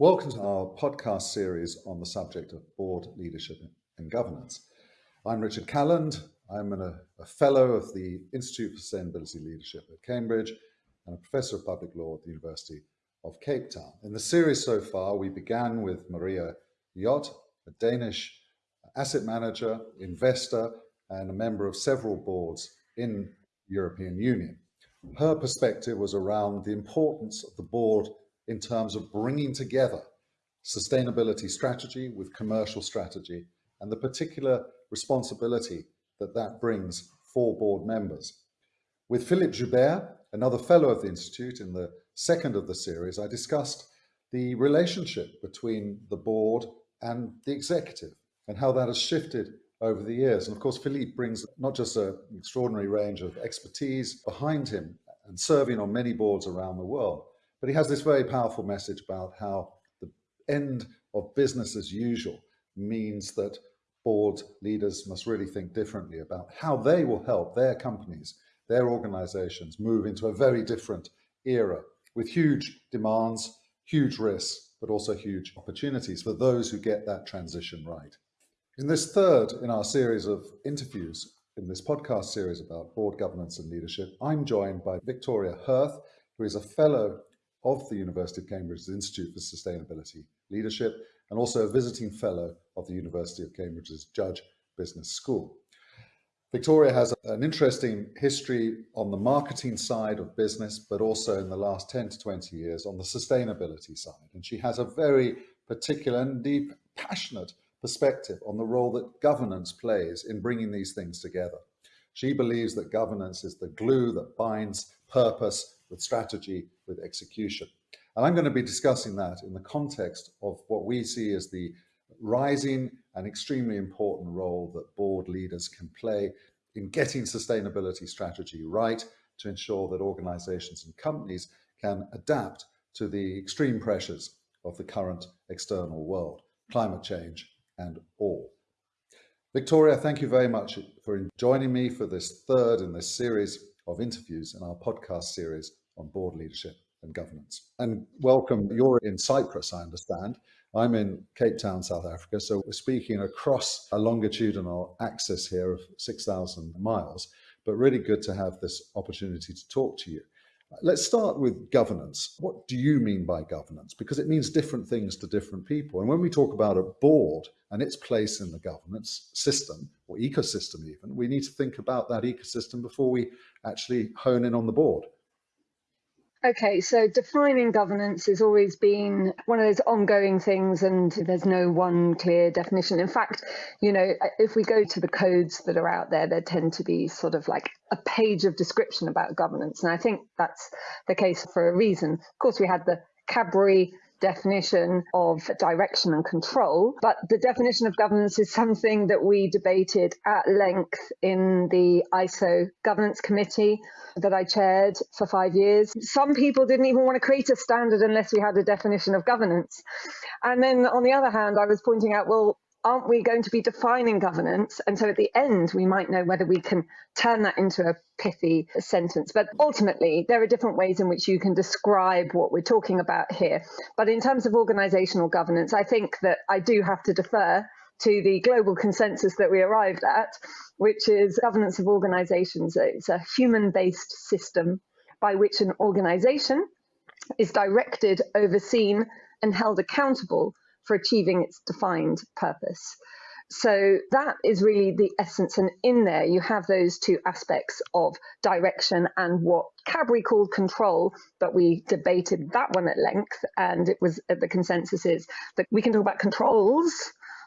Welcome to our podcast series on the subject of board leadership and governance. I'm Richard Calland. I'm an, a, fellow of the Institute for Sustainability Leadership at Cambridge and a professor of public law at the University of Cape Town. In the series so far, we began with Maria Hjorth, a Danish asset manager, investor, and a member of several boards in the European Union. Her perspective was around the importance of the board in terms of bringing together sustainability strategy with commercial strategy and the particular responsibility that that brings for board members. With Philippe Joubert, another fellow of the Institute in the second of the series, I discussed the relationship between the board and the executive and how that has shifted over the years. And of course, Philippe brings not just an extraordinary range of expertise behind him and serving on many boards around the world, but he has this very powerful message about how the end of business as usual means that board leaders must really think differently about how they will help their companies, their organizations move into a very different era with huge demands, huge risks, but also huge opportunities for those who get that transition right. In this third in our series of interviews, in this podcast series about board governance and leadership, I'm joined by Victoria Hurth, who is a fellow of the University of Cambridge's Institute for Sustainability Leadership and also a visiting fellow of the University of Cambridge's Judge Business School. Victoria has an interesting history on the marketing side of business, but also in the last 10 to 20 years on the sustainability side. And she has a very particular and deep, passionate perspective on the role that governance plays in bringing these things together. She believes that governance is the glue that binds purpose with strategy, with execution. And I'm going to be discussing that in the context of what we see as the rising and extremely important role that board leaders can play in getting sustainability strategy right to ensure that organizations and companies can adapt to the extreme pressures of the current external world, climate change and all. Victoria, thank you very much for joining me for this third in this series of interviews in our podcast series on board leadership and governance. And welcome, you're in Cyprus, I understand. I'm in Cape Town, South Africa, so we're speaking across a longitudinal axis here of 6,000 miles, but really good to have this opportunity to talk to you. Let's start with governance. What do you mean by governance? Because it means different things to different people. And when we talk about a board and its place in the governance system or ecosystem even, we need to think about that ecosystem before we actually hone in on the board. Okay, so defining governance has always been one of those ongoing things, and there's no one clear definition. In fact, you know, if we go to the codes that are out there, there tend to be sort of like a page of description about governance. And I think that's the case for a reason. Of course, we had the Cadbury definition of direction and control. But the definition of governance is something that we debated at length in the ISO governance committee that I chaired for five years. Some people didn't even want to create a standard unless we had a definition of governance. And then on the other hand, I was pointing out, well, aren't we going to be defining governance? And so at the end, we might know whether we can turn that into a pithy sentence. But ultimately, there are different ways in which you can describe what we're talking about here. But in terms of organizational governance, I think that I do have to defer to the global consensus that we arrived at, which is governance of organizations. It's a human based system by which an organization is directed, overseen, and held accountable for achieving its defined purpose. So that is really the essence. And in there, you have those two aspects of direction and what Cadbury called control, but we debated that one at length. And it was uh, the consensus is that we can talk about controls,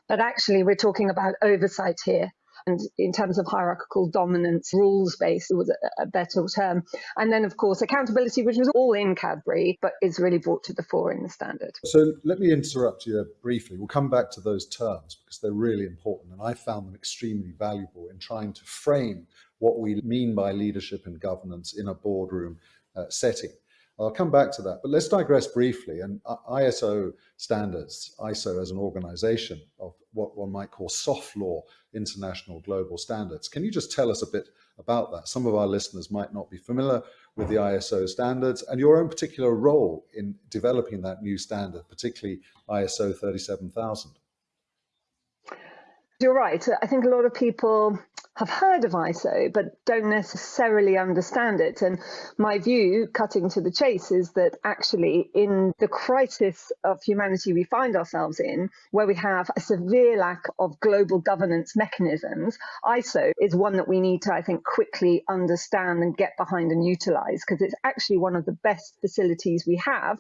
but actually we're talking about oversight here and in terms of hierarchical dominance, rules based was a, better term. And then, of course, accountability, which was all in Cadbury, but is really brought to the fore in the standard. So let me interrupt you briefly. We'll come back to those terms because they're really important. And I found them extremely valuable in trying to frame what we mean by leadership and governance in a boardroom uh, setting. I'll come back to that, but let's digress briefly. And uh, ISO standards, ISO as an organization of what one might call soft law, international global standards. Can you just tell us a bit about that? Some of our listeners might not be familiar with the ISO standards and your own particular role in developing that new standard, particularly ISO 37000. You're right. I think a lot of people have heard of ISO but don't necessarily understand it. And my view, cutting to the chase, is that actually, in the crisis of humanity we find ourselves in, where we have a severe lack of global governance mechanisms, ISO is one that we need to, I think, quickly understand and get behind and utilize because it's actually one of the best facilities we have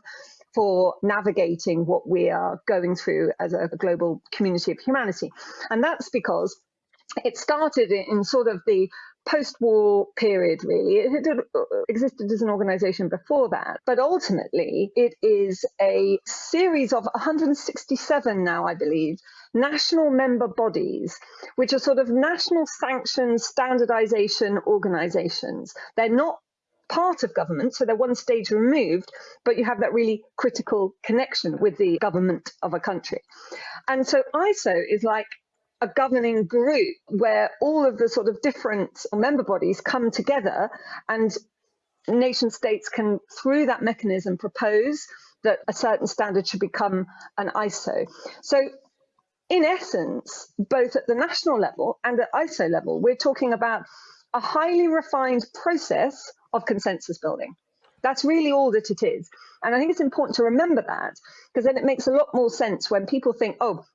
for navigating what we are going through as a global community of humanity. And that's because it started in sort of the post-war period really it had uh, existed as an organization before that but ultimately it is a series of 167 now i believe national member bodies which are sort of national sanctioned standardization organizations they're not part of government, so they're one stage removed, but you have that really critical connection with the government of a country. And so ISO is like a governing group where all of the sort of different member bodies come together and nation states can, through that mechanism, propose that a certain standard should become an ISO. So in essence, both at the national level and at ISO level, we're talking about a highly refined process of consensus building. That's really all that it is. And I think it's important to remember that because then it makes a lot more sense when people think, oh,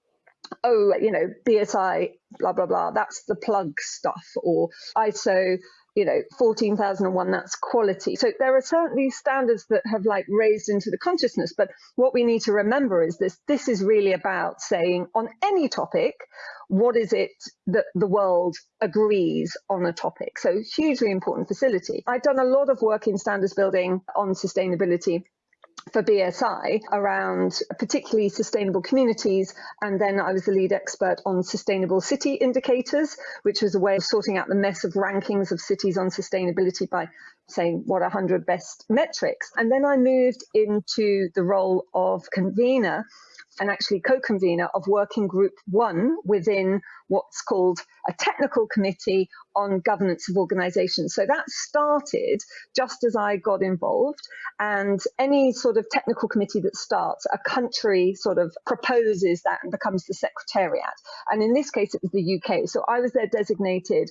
oh, you know, BSI, blah, blah, blah, that's the plug stuff, or ISO you know 14001 that's quality. So there are certainly standards that have like raised into the consciousness but what we need to remember is this this is really about saying on any topic what is it that the world agrees on a topic? So hugely important facility. I've done a lot of work in standards building on sustainability for BSI around particularly sustainable communities. And then I was the lead expert on sustainable city indicators, which was a way of sorting out the mess of rankings of cities on sustainability by saying what 100 best metrics. And then I moved into the role of convener and actually co-convener of working group one within what's called a technical committee on governance of organizations. So that started just as I got involved and any sort of technical committee that starts, a country sort of proposes that and becomes the secretariat. And in this case, it was the UK. So I was their designated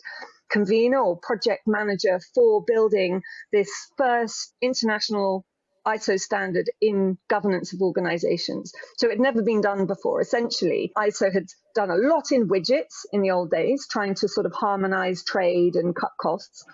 convener or project manager for building this first international ISO standard in governance of organizations. So it had never been done before. Essentially, ISO had done a lot in widgets in the old days, trying to sort of harmonize trade and cut costs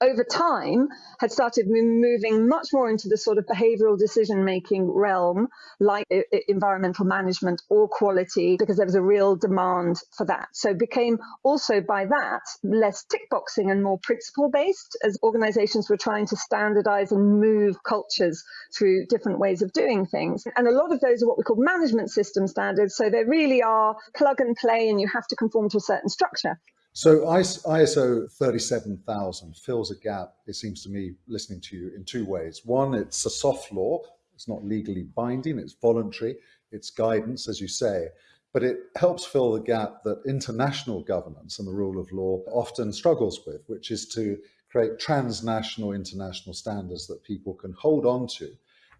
over time had started moving much more into the sort of behavioral decision making realm, like environmental management or quality, because there was a real demand for that. So became also by that less tick boxing and more principle based as organizations were trying to standardize and move cultures through different ways of doing things. And a lot of those are what we call management system standards. So they really are plug and play and you have to conform to a certain structure. So ISO 37000 fills a gap, it seems to me, listening to you in two ways. One, it's a soft law. It's not legally binding. It's voluntary. It's guidance, as you say. But it helps fill the gap that international governance and the rule of law often struggles with, which is to create transnational international standards that people can hold on to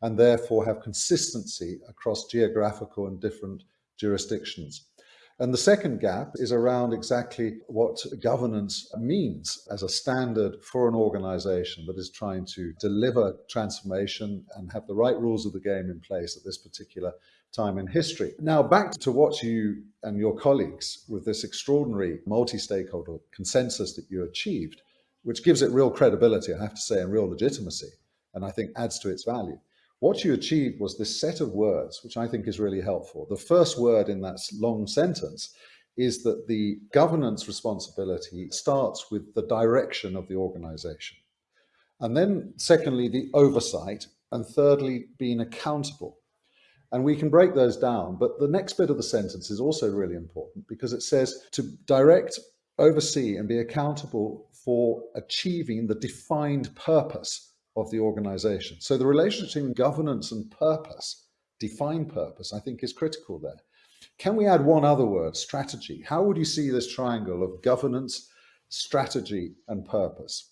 and therefore have consistency across geographical and different jurisdictions. And the second gap is around exactly what governance means as a standard for an organization that is trying to deliver transformation and have the right rules of the game in place at this particular time in history. Now, back to what you and your colleagues with this extraordinary multi-stakeholder consensus that you achieved, which gives it real credibility, I have to say, and real legitimacy, and I think adds to its value. What you achieved was this set of words, which I think is really helpful. The first word in that long sentence is that the governance responsibility starts with the direction of the organization. And then secondly, the oversight, and thirdly, being accountable. And we can break those down, but the next bit of the sentence is also really important because it says to direct, oversee, and be accountable for achieving the defined purpose of the organization. So the relationship between governance and purpose, define purpose, I think is critical there. Can we add one other word, strategy? How would you see this triangle of governance, strategy, and purpose?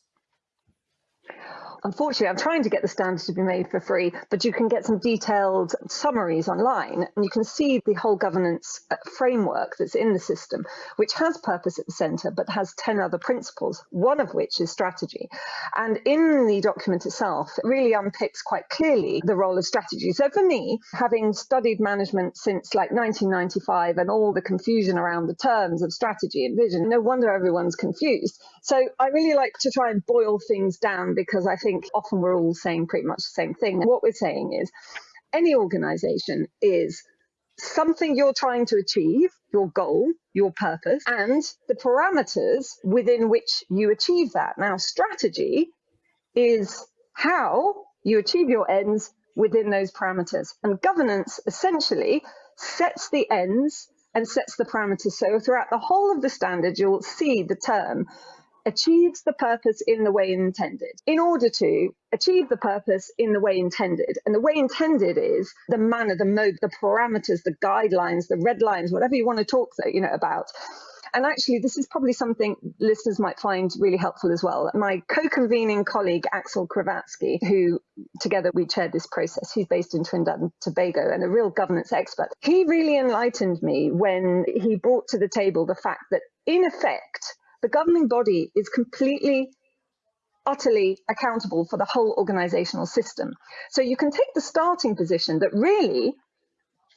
Unfortunately, I'm trying to get the standards to be made for free, but you can get some detailed summaries online and you can see the whole governance uh, framework that's in the system, which has purpose at the center, but has 10 other principles, one of which is strategy. And in the document itself, it really unpicks quite clearly the role of strategy. So for me, having studied management since like 1995 and all the confusion around the terms of strategy and vision, no wonder everyone's confused. So I really like to try and boil things down because I think often we're all saying pretty much the same thing. What we're saying is any organization is something you're trying to achieve, your goal, your purpose, and the parameters within which you achieve that. Now, strategy is how you achieve your ends within those parameters. And governance essentially sets the ends and sets the parameters. So throughout the whole of the standard, you'll see the term achieves the purpose in the way intended. In order to achieve the purpose in the way intended, and the way intended is the manner, the mode, the parameters, the guidelines, the red lines, whatever you want to talk you know about. And actually, this is probably something listeners might find really helpful as well. My co-convening colleague, Axel Kravatzky, who together we chaired this process, he's based in Trinidad and Tobago and a real governance expert. He really enlightened me when he brought to the table the fact that in effect, the governing body is completely utterly accountable for the whole organizational system. So you can take the starting position that really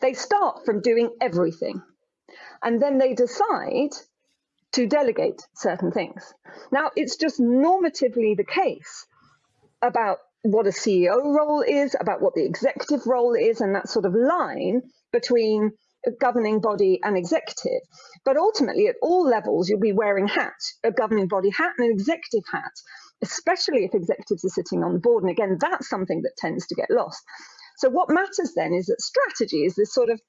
they start from doing everything and then they decide to delegate certain things. Now, it's just normatively the case about what a CEO role is, about what the executive role is, and that sort of line between governing body and executive. But ultimately, at all levels, you'll be wearing hats, a governing body hat and an executive hat, especially if executives are sitting on the board. And again, that's something that tends to get lost. So what matters then is that strategy is this sort of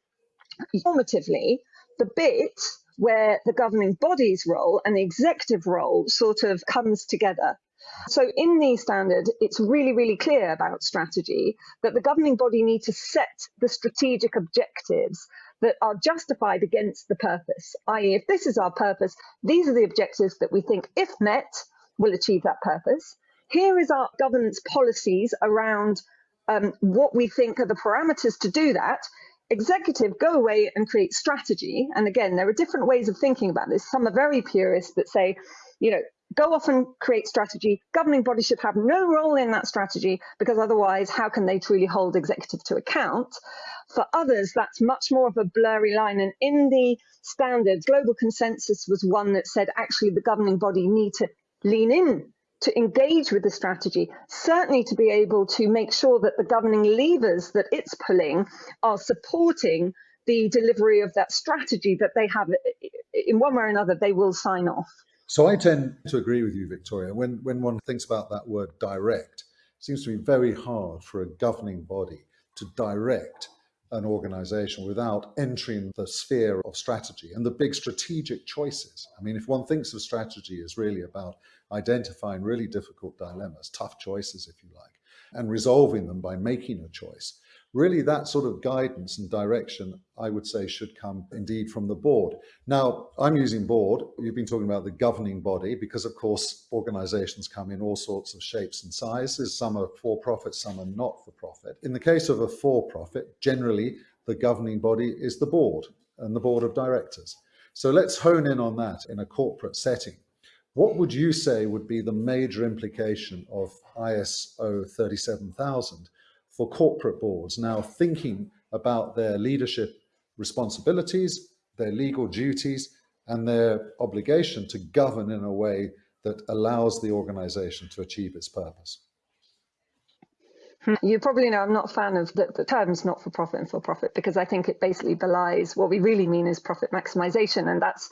normatively the bit where the governing body's role and the executive role sort of comes together. So in the standard, it's really, really clear about strategy that the governing body need to set the strategic objectives that are justified against the purpose, i.e., if this is our purpose, these are the objectives that we think, if met, will achieve that purpose. Here is our governance policies around um, what we think are the parameters to do that. Executive, go away and create strategy. And again, there are different ways of thinking about this. Some are very purist that say, you know, go off and create strategy. Governing bodies should have no role in that strategy because otherwise, how can they truly hold executive to account? For others, that's much more of a blurry line. And in the standards, global consensus was one that said actually the governing body need to lean in to engage with the strategy, certainly to be able to make sure that the governing levers that it's pulling are supporting the delivery of that strategy that they have in one way or another, they will sign off. So I tend to agree with you, Victoria. When, when one thinks about that word direct, it seems to be very hard for a governing body to direct an organization without entering the sphere of strategy and the big strategic choices. I mean, if one thinks of strategy as really about identifying really difficult dilemmas, tough choices, if you like, and resolving them by making a choice, really that sort of guidance and direction, I would say, should come indeed from the board. Now, I'm using board. You've been talking about the governing body because, of course, organizations come in all sorts of shapes and sizes. Some are for profit, some are not for profit. In the case of a for profit, generally the governing body is the board and the board of directors. So let's hone in on that in a corporate setting. What would you say would be the major implication of ISO 37000 for corporate boards now thinking about their leadership responsibilities, their legal duties, and their obligation to govern in a way that allows the organization to achieve its purpose. Hmm. You probably know I'm not a fan of the, the terms not for profit and for profit because I think it basically belies what we really mean is profit maximization. And that's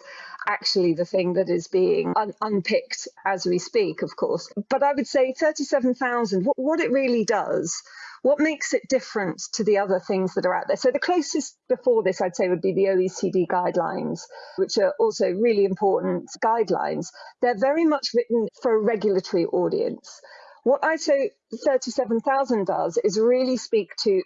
actually the thing that is being un unpicked as we speak, of course. But I would say 37,000, what, what it really does what makes it different to the other things that are out there? So the closest before this, I'd say, would be the OECD guidelines, which are also really important guidelines. They're very much written for a regulatory audience. What ISO 37000 does is really speak to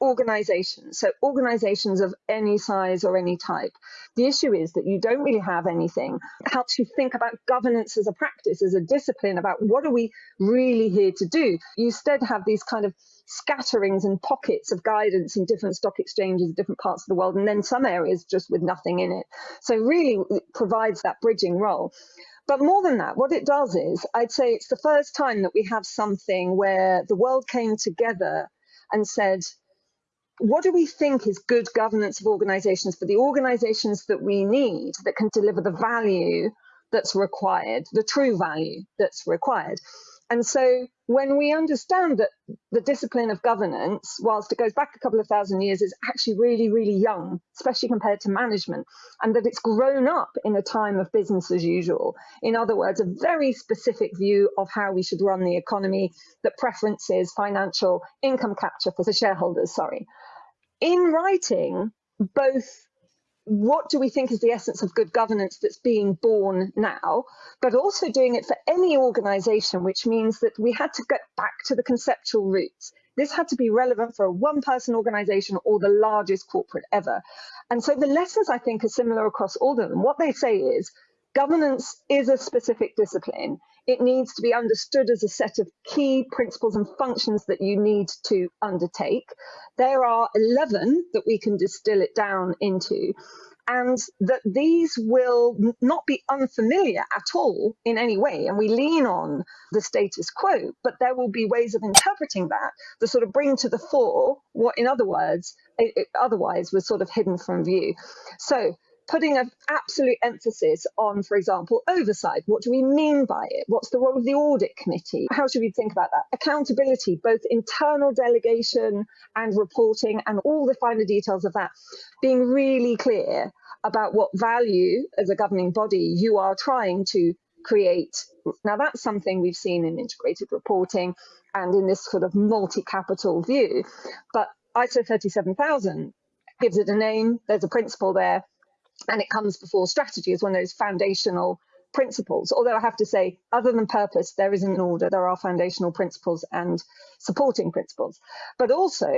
organizations, so organizations of any size or any type. The issue is that you don't really have anything It helps you think about governance as a practice, as a discipline, about what are we really here to do. You instead have these kind of scatterings and pockets of guidance in different stock exchanges, different parts of the world, and then some areas just with nothing in it. So really it provides that bridging role. But more than that, what it does is, I'd say it's the first time that we have something where the world came together and said, what do we think is good governance of organizations for the organizations that we need that can deliver the value that's required, the true value that's required? And so when we understand that the discipline of governance, whilst it goes back a couple of thousand years, is actually really, really young, especially compared to management, and that it's grown up in a time of business as usual. In other words, a very specific view of how we should run the economy that preferences financial income capture for the shareholders, sorry. In writing, both what do we think is the essence of good governance that's being born now, but also doing it for any organization, which means that we had to get back to the conceptual roots. This had to be relevant for a one person organization or the largest corporate ever. And so the lessons I think are similar across all of them. What they say is governance is a specific discipline. It needs to be understood as a set of key principles and functions that you need to undertake. There are 11 that we can distill it down into and that these will not be unfamiliar at all in any way. And we lean on the status quo, but there will be ways of interpreting that that sort of bring to the fore what, in other words, it, it otherwise was sort of hidden from view. So putting an absolute emphasis on, for example, oversight. What do we mean by it? What's the role of the audit committee? How should we think about that? Accountability, both internal delegation and reporting, and all the finer details of that. Being really clear about what value as a governing body you are trying to create. Now, that's something we've seen in integrated reporting and in this sort of multi capital view. But ISO 37000 gives it a name, there's a principle there, and it comes before strategy as one of those foundational principles. Although I have to say, other than purpose, there isn't an order. There are foundational principles and supporting principles. But also,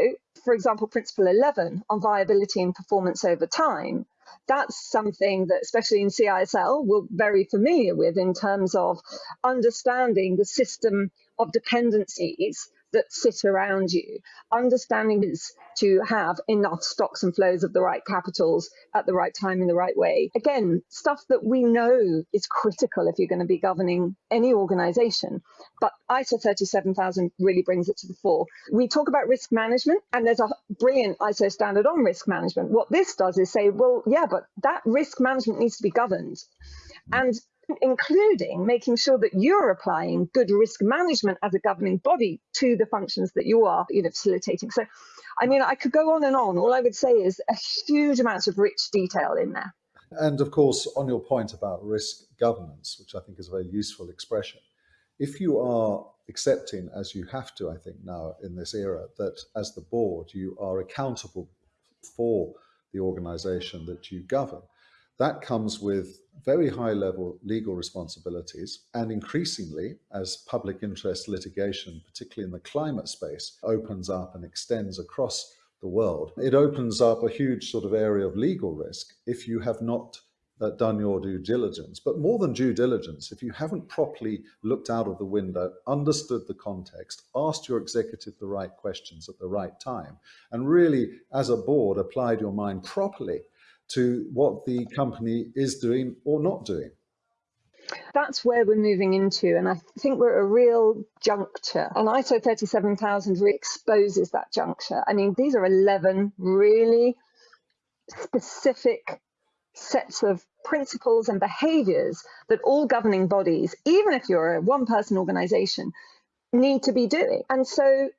for example, principle 11 on viability and performance over time, that's something that, especially in CISL, we're very familiar with in terms of understanding the system of dependencies that sit around you. Understanding is to have enough stocks and flows of the right capitals at the right time in the right way. Again, stuff that we know is critical if you're going to be governing any organization. But ISO 37000 really brings it to the fore. We talk about risk management, and there's a brilliant ISO standard on risk management. What this does is say, well, yeah, but that risk management needs to be governed. And including making sure that you're applying good risk management as a governing body to the functions that you are you know, facilitating. So, I mean, I could go on and on. All I would say is a huge amount of rich detail in there. And of course, on your point about risk governance, which I think is a very useful expression, if you are accepting, as you have to, I think, now in this era, that as the board, you are accountable for the organization that you govern, that comes with very high level legal responsibilities and increasingly as public interest litigation, particularly in the climate space, opens up and extends across the world, it opens up a huge sort of area of legal risk if you have not uh, done your due diligence. But more than due diligence, if you haven't properly looked out of the window, understood the context, asked your executive the right questions at the right time, and really, as a board, applied your mind properly to what the company is doing or not doing. That's where we're moving into, and I think we're at a real juncture. And ISO 37000 re exposes that juncture. I mean, these are 11 really specific sets of principles and behaviors that all governing bodies, even if you're a one person organization, need to be doing. And so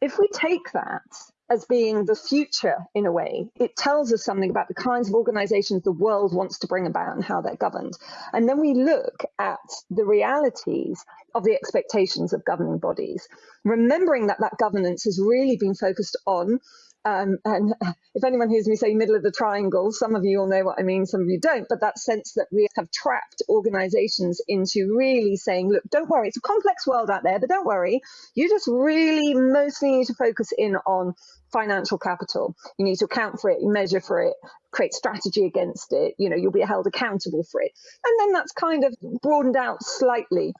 if we take that as being the future in a way. It tells us something about the kinds of organizations the world wants to bring about and how they're governed. And then we look at the realities of the expectations of governing bodies, remembering that that governance has really been focused on Um, and if anyone hears me say middle of the triangle, some of you all know what I mean, some of you don't, but that sense that we have trapped organizations into really saying, look, don't worry, it's a complex world out there, but don't worry, you just really mostly need to focus in on financial capital. You need to account for it, measure for it, create strategy against it. You know, you'll be held accountable for it. And then that's kind of broadened out slightly.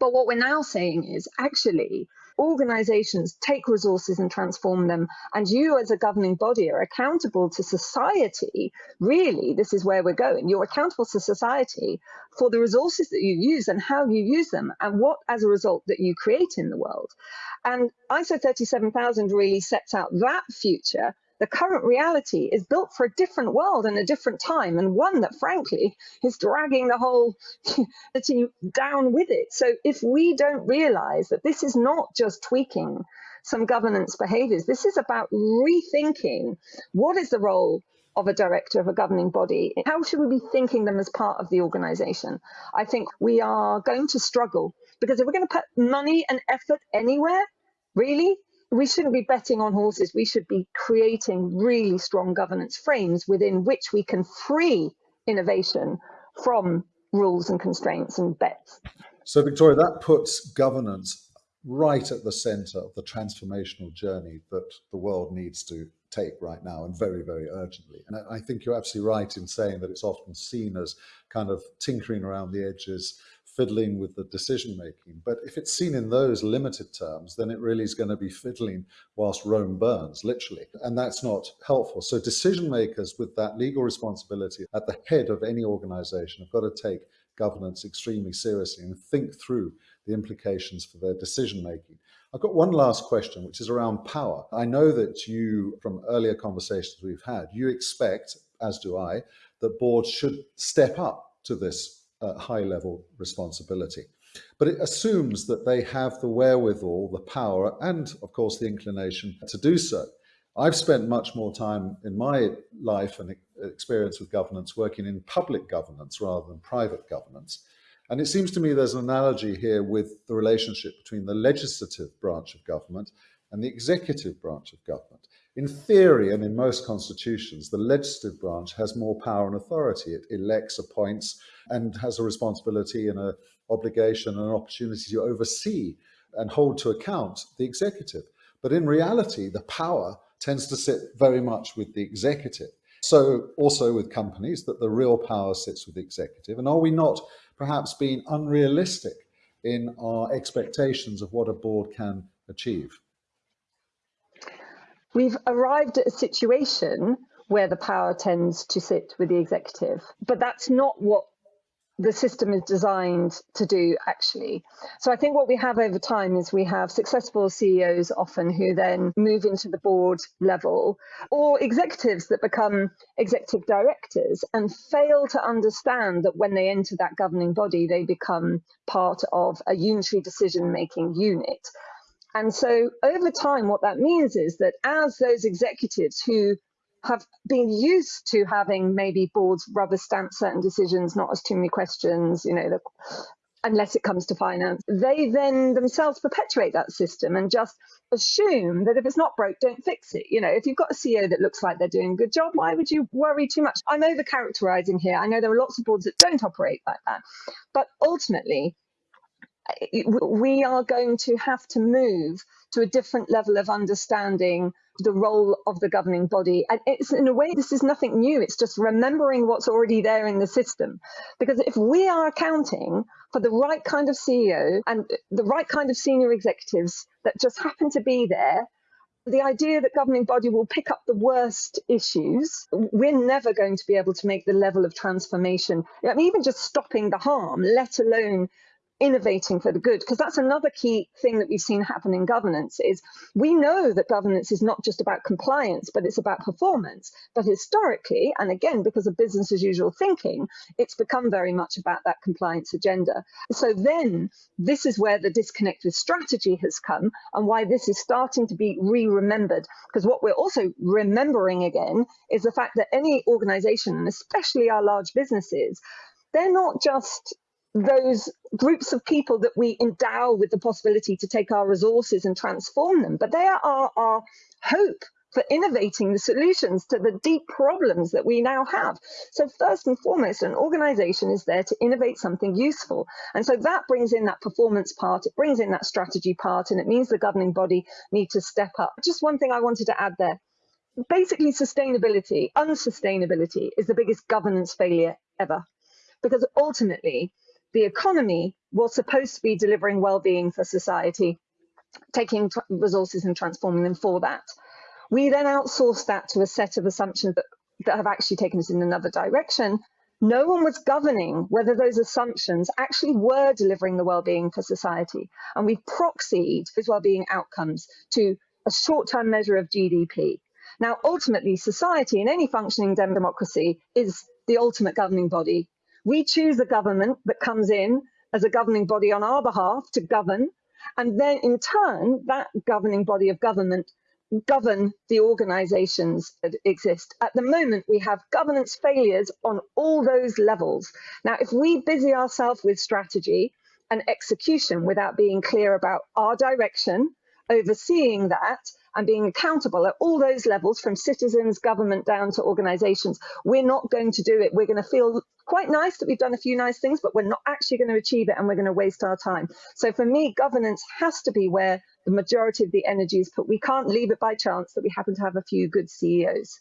But what we're now saying is actually organizations take resources and transform them. And you, as a governing body, are accountable to society. Really, this is where we're going. You're accountable to society for the resources that you use and how you use them, and what, as a result, that you create in the world. And ISO 37000 really sets out that future the current reality is built for a different world and a different time, and one that, frankly, is dragging the whole city down with it. So, if we don't realize that this is not just tweaking some governance behaviors, this is about rethinking what is the role of a director of a governing body? How should we be thinking them as part of the organization? I think we are going to struggle because if we're going to put money and effort anywhere, really, we shouldn't be betting on horses. We should be creating really strong governance frames within which we can free innovation from rules and constraints and bets. So, Victoria, that puts governance right at the center of the transformational journey that the world needs to take right now and very, very urgently. And I think you're absolutely right in saying that it's often seen as kind of tinkering around the edges, fiddling with the decision making. But if it's seen in those limited terms, then it really is going to be fiddling whilst Rome burns, literally. And that's not helpful. So decision makers with that legal responsibility at the head of any organization have got to take governance extremely seriously and think through the implications for their decision making. I've got one last question, which is around power. I know that you, from earlier conversations we've had, you expect, as do I, that boards should step up to this uh, high level responsibility. But it assumes that they have the wherewithal, the power, and of course the inclination to do so. I've spent much more time in my life and experience with governance working in public governance rather than private governance. And it seems to me there's an analogy here with the relationship between the legislative branch of government and the executive branch of government. In theory, and in most constitutions, the legislative branch has more power and authority. It elects, appoints, and has a responsibility and an obligation and an opportunity to oversee and hold to account the executive. But in reality, the power tends to sit very much with the executive. So also with companies that the real power sits with the executive. And are we not perhaps being unrealistic in our expectations of what a board can achieve? We've arrived at a situation where the power tends to sit with the executive, but that's not what the system is designed to do actually. So I think what we have over time is we have successful CEOs often who then move into the board level or executives that become executive directors and fail to understand that when they enter that governing body, they become part of a unitary decision making unit. And so over time, what that means is that as those executives who have been used to having maybe boards rubber stamp certain decisions, not as too many questions, you know, unless it comes to finance, they then themselves perpetuate that system and just assume that if it's not broke, don't fix it. You know, if you've got a CEO that looks like they're doing a good job, why would you worry too much? I'm over characterizing here. I know there are lots of boards that don't operate like that. But ultimately, we are going to have to move to a different level of understanding the role of the governing body. And it's in a way, this is nothing new. It's just remembering what's already there in the system. Because if we are accounting for the right kind of CEO and the right kind of senior executives that just happen to be there, the idea that governing body will pick up the worst issues, we're never going to be able to make the level of transformation. I mean, even just stopping the harm, let alone innovating for the good because that's another key thing that we've seen happen in governance is we know that governance is not just about compliance but it's about performance. But historically and again because of business as usual thinking it's become very much about that compliance agenda. So then this is where the disconnect with strategy has come and why this is starting to be re-remembered. Because what we're also remembering again is the fact that any organization and especially our large businesses they're not just those groups of people that we endow with the possibility to take our resources and transform them, but they are our, hope for innovating the solutions to the deep problems that we now have. So first and foremost, an organization is there to innovate something useful. And so that brings in that performance part, it brings in that strategy part, and it means the governing body need to step up. Just one thing I wanted to add there. Basically, sustainability, unsustainability is the biggest governance failure ever. Because ultimately, the economy was supposed to be delivering well-being for society, taking resources and transforming them for that. We then outsourced that to a set of assumptions that, that have actually taken us in another direction. No one was governing whether those assumptions actually were delivering the well-being for society. And we proxied those well-being outcomes to a short-term measure of GDP. Now, ultimately, society in any functioning democracy is the ultimate governing body. We choose a government that comes in as a governing body on our behalf to govern, and then in turn, that governing body of government govern the organizations that exist. At the moment, we have governance failures on all those levels. Now, if we busy ourselves with strategy and execution without being clear about our direction, overseeing that, and being accountable at all those levels from citizens, government down to organizations, we're not going to do it. We're going to feel quite nice that we've done a few nice things, but we're not actually going to achieve it and we're going to waste our time. So for me, governance has to be where the majority of the energy is put. We can't leave it by chance that we happen to have a few good CEOs.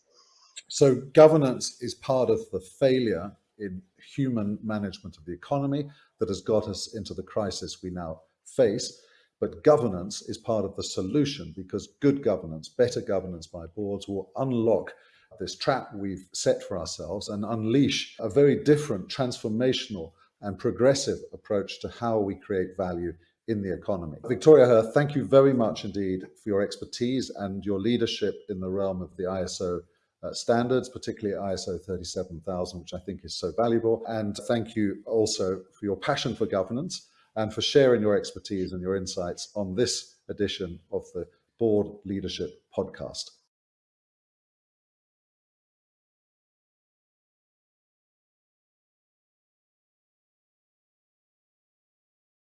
So governance is part of the failure in human management of the economy that has got us into the crisis we now face. But governance is part of the solution because good governance, better governance by boards will unlock this trap we've set for ourselves and unleash a very different transformational and progressive approach to how we create value in the economy. Victoria Hurth, thank you very much indeed for your expertise and your leadership in the realm of the ISO uh, standards, particularly ISO 37000, which I think is so valuable. And thank you also for your passion for governance and for sharing your expertise and your insights on this edition of the Board Leadership Podcast.